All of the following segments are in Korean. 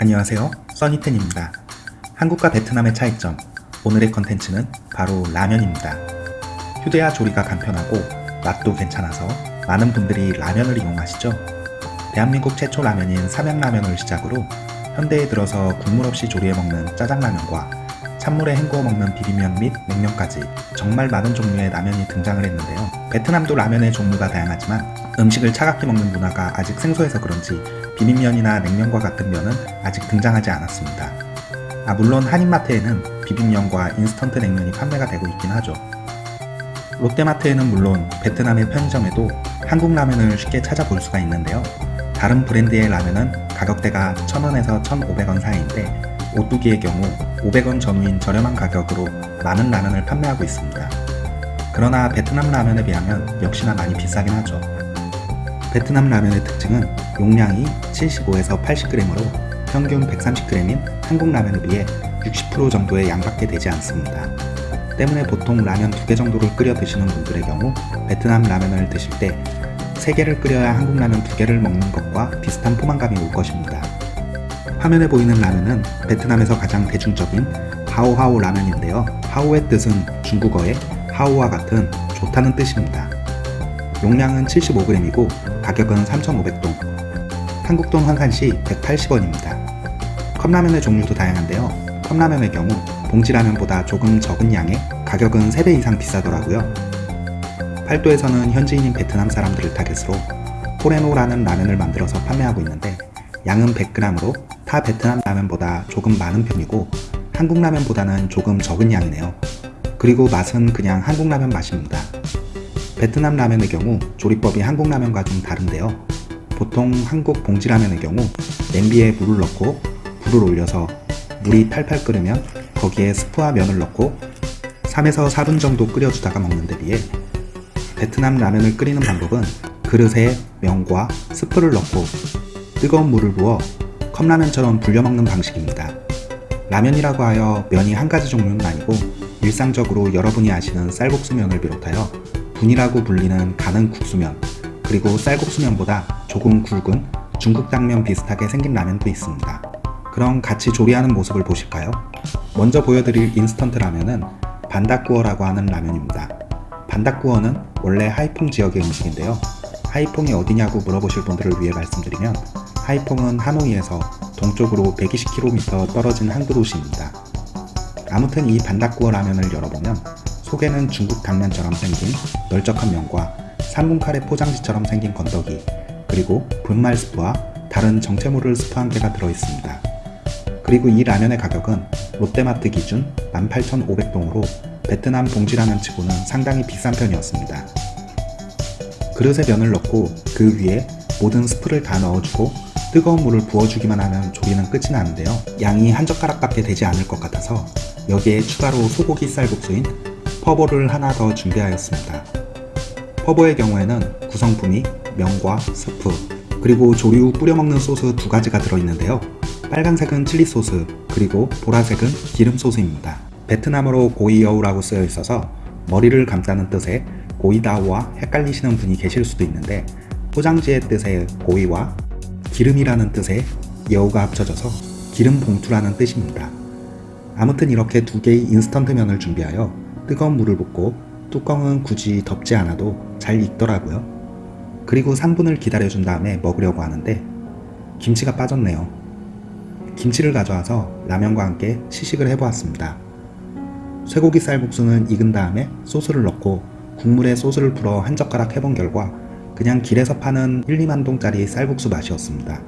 안녕하세요. 써니텐입니다. 한국과 베트남의 차이점. 오늘의 컨텐츠는 바로 라면입니다. 휴대와 조리가 간편하고 맛도 괜찮아서 많은 분들이 라면을 이용하시죠? 대한민국 최초 라면인 삼양라면을 시작으로 현대에 들어서 국물 없이 조리해 먹는 짜장라면과 찬물에 헹구어 먹는 비빔면 및 냉면까지 정말 많은 종류의 라면이 등장을 했는데요 베트남도 라면의 종류가 다양하지만 음식을 차갑게 먹는 문화가 아직 생소해서 그런지 비빔면이나 냉면과 같은 면은 아직 등장하지 않았습니다. 아 물론 한인마트에는 비빔면과 인스턴트 냉면이 판매가 되고 있긴 하죠. 롯데마트에는 물론 베트남의 편의점에도 한국 라면을 쉽게 찾아볼 수가 있는데요. 다른 브랜드의 라면은 가격대가 1000원에서 1500원 사이인데 오뚜기의 경우 500원 전후인 저렴한 가격으로 많은 라면을 판매하고 있습니다. 그러나 베트남 라면에 비하면 역시나 많이 비싸긴 하죠. 베트남 라면의 특징은 용량이 75에서 80g으로 평균 130g인 한국 라면에 비해 60% 정도의 양밖에 되지 않습니다. 때문에 보통 라면 2개 정도를 끓여 드시는 분들의 경우 베트남 라면을 드실 때 3개를 끓여야 한국 라면 2개를 먹는 것과 비슷한 포만감이 올 것입니다. 화면에 보이는 라면은 베트남에서 가장 대중적인 하오하오 라면인데요. 하오의 뜻은 중국어의 하오와 같은 좋다는 뜻입니다. 용량은 75g이고 가격은 3,500동 한국돈 환산시 180원입니다 컵라면의 종류도 다양한데요 컵라면의 경우 봉지라면보다 조금 적은 양에 가격은 3배 이상 비싸더라고요 팔도에서는 현지인인 베트남 사람들을 타겟으로 포레노라는 라면을 만들어서 판매하고 있는데 양은 100g으로 타 베트남 라면보다 조금 많은 편이고 한국 라면보다는 조금 적은 양이네요 그리고 맛은 그냥 한국 라면 맛입니다 베트남 라면의 경우 조리법이 한국 라면과 좀 다른데요. 보통 한국 봉지 라면의 경우 냄비에 물을 넣고 불을 올려서 물이 팔팔 끓으면 거기에 스프와 면을 넣고 3에서 4분 정도 끓여주다가 먹는 데 비해 베트남 라면을 끓이는 방법은 그릇에 면과 스프를 넣고 뜨거운 물을 부어 컵라면처럼 불려 먹는 방식입니다. 라면이라고 하여 면이 한 가지 종류는 아니고 일상적으로 여러분이 아시는 쌀국수면을 비롯하여 bún이라고 불리는 가는 국수면 그리고 쌀국수면보다 조금 굵은 중국 당면 비슷하게 생긴 라면도 있습니다. 그럼 같이 조리하는 모습을 보실까요? 먼저 보여드릴 인스턴트 라면은 bánh đa cua라고 하는 라면입니다. 반닥구어는 원래 하이퐁 지역의 음식인데요. 하이퐁이 어디냐고 물어보실 분들을 위해 말씀드리면 하이퐁은 하노이에서 동쪽으로 120km 떨어진 항구 도시입니다. 아무튼 이 반닥구어 라면을 열어보면 속에는 중국 당면처럼 생긴 널쩍한 면과 3분 카레 포장지처럼 생긴 건더기 그리고 분말 스프와 다른 정체모를 스프 한 개가 들어있습니다. 그리고 이 라면의 가격은 롯데마트 기준 18,500동으로 베트남 봉지라면 치고는 상당히 비싼 편이었습니다. 그릇에 면을 넣고 그 위에 모든 스프를 다 넣어주고 뜨거운 물을 부어주기만 하면 조리는 끝이 나는데요. 양이 한 젓가락밖에 되지 않을 것 같아서 여기에 추가로 소고기 쌀국수인 phở bò를 하나 더 준비하였습니다. phở bò의 경우에는 구성품이 면과 스프, 그리고 조리 후 뿌려먹는 소스 두 가지가 들어있는데요. 빨간색은 칠리 소스, 그리고 보라색은 기름 소스입니다. 베트남어로 gói dầu라고 쓰여 있어서 머리를 감싸는 뜻의 gội đầu와 헷갈리시는 분이 계실 수도 있는데 포장지의 뜻의 gói와 기름이라는 뜻의 여우가 합쳐져서 기름 봉투라는 뜻입니다. 아무튼 이렇게 두 개의 인스턴트 면을 준비하여 뜨거운 물을 붓고 뚜껑은 굳이 덮지 않아도 잘 익더라고요. 그리고 3분을 기다려준 다음에 먹으려고 하는데 김치가 빠졌네요. 김치를 가져와서 라면과 함께 시식을 해보았습니다. 쇠고기 쌀국수는 익은 다음에 소스를 넣고 국물에 소스를 풀어 한 젓가락 해본 결과 그냥 길에서 파는 1, 2만 동짜리 쌀국수 맛이었습니다.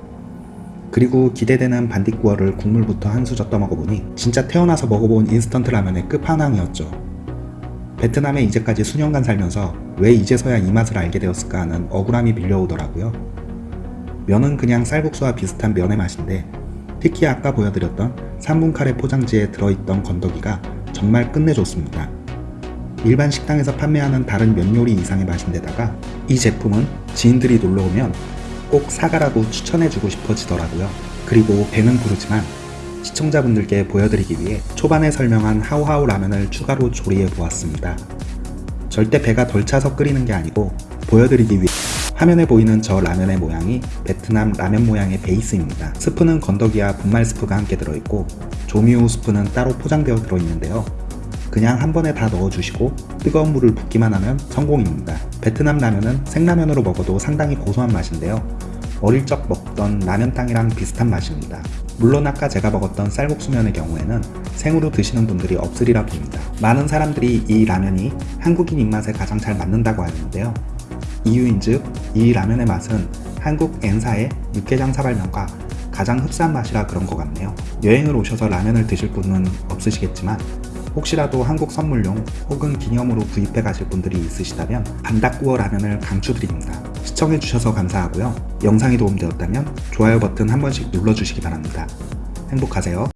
그리고 기대되는 bánh đa cua를 국물부터 한 수저 떠먹어보니 진짜 태어나서 먹어본 인스턴트 라면의 끝판왕이었죠. 베트남에 이제까지 수년간 살면서 왜 이제서야 이 맛을 알게 되었을까 하는 억울함이 밀려오더라고요. 면은 그냥 쌀국수와 비슷한 면의 맛인데 특히 아까 보여드렸던 3분 카레 포장지에 들어있던 건더기가 정말 끝내줬습니다. 일반 식당에서 판매하는 다른 면 요리 이상의 맛인데다가 이 제품은 지인들이 놀러오면 꼭 사가라고 추천해주고 싶어지더라고요. 그리고 배는 부르지만 시청자분들께 보여드리기 위해 초반에 설명한 하우하우 라면을 추가로 조리해 보았습니다. 절대 배가 덜 차서 끓이는 게 아니고 보여드리기 위해 화면에 보이는 저 라면의 모양이 베트남 라면 모양의 베이스입니다. 스프는 건더기와 분말 스프가 함께 들어있고 조미료 스프는 따로 포장되어 들어있는데요. 그냥 한 번에 다 넣어주시고 뜨거운 물을 붓기만 하면 성공입니다. 베트남 라면은 생라면으로 먹어도 상당히 고소한 맛인데요. 어릴 적 먹던 라면탕이랑 비슷한 맛입니다. 물론 아까 제가 먹었던 쌀국수면의 경우에는 생으로 드시는 분들이 없으리라 봅니다. 많은 사람들이 이 라면이 한국인 입맛에 가장 잘 맞는다고 하는데요. 이유인즉 이 라면의 맛은 한국 N사의 육개장 사발면과 가장 흡사한 맛이라 그런 것 같네요. 여행을 오셔서 라면을 드실 분은 없으시겠지만 혹시라도 한국 선물용 혹은 기념으로 구입해 가실 분들이 있으시다면 반닭구워 라면을 강추드립니다. 시청해주셔서 감사하고요. 영상이 도움되었다면 좋아요 버튼 한 번씩 눌러주시기 바랍니다. 행복하세요.